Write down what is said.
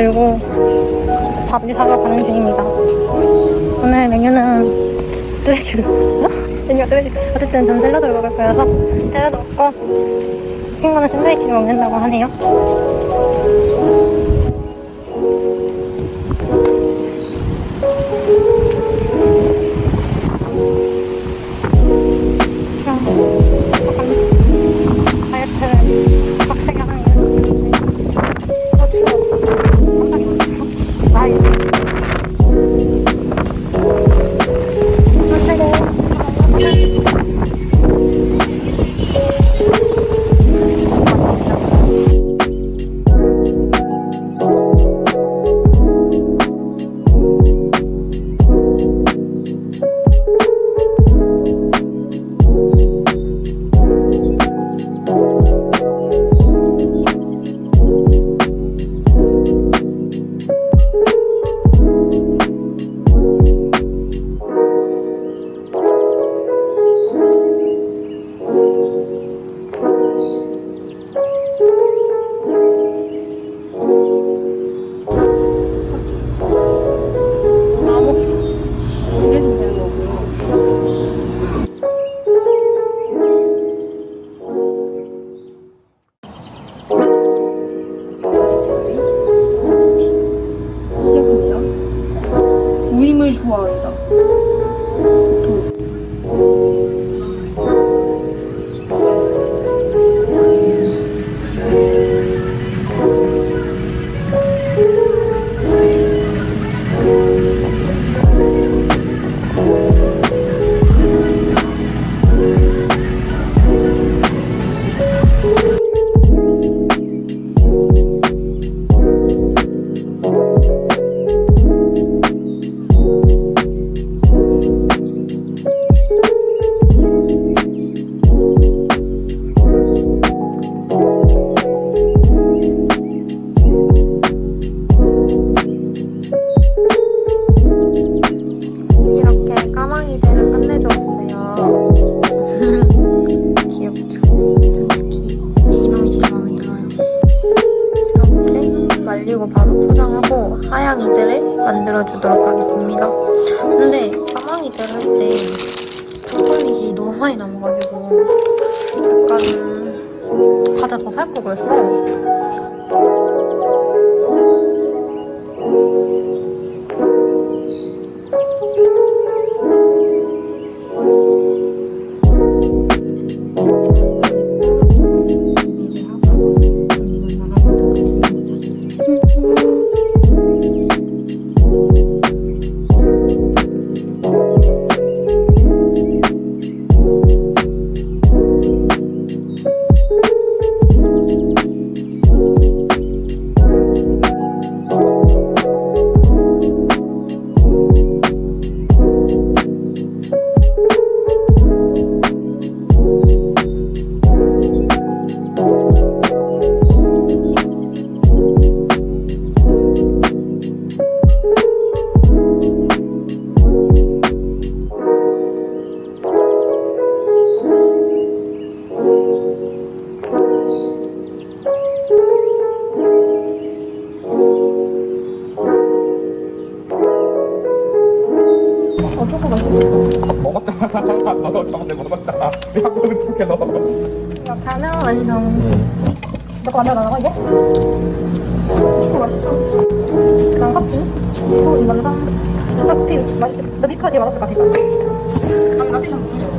들고 밥을 사러 가는 중입니다. 오늘 메뉴는 뚜레쥬. 메뉴가 뚜레쥬. 어쨌든 전 샐러드를 먹을 거여서 샐러드 먹고 친구는 샌드위치를 먹는다고 하네요. 그 worrisome 하양이들을 만들어주도록 하겠습니다. 근데 까망이들 할때 초콜릿이 너무 많이 남아가지고 약간 과자 더 살 걸 그랬어. 어. 먹었잖아. 너도 완성. 만들어달라고 이제? 초코 맛있어. 그럼 커피. 또 이건 상. 커피 맛있어. 너 미카지 맛없을 것 같아. 좀 믹스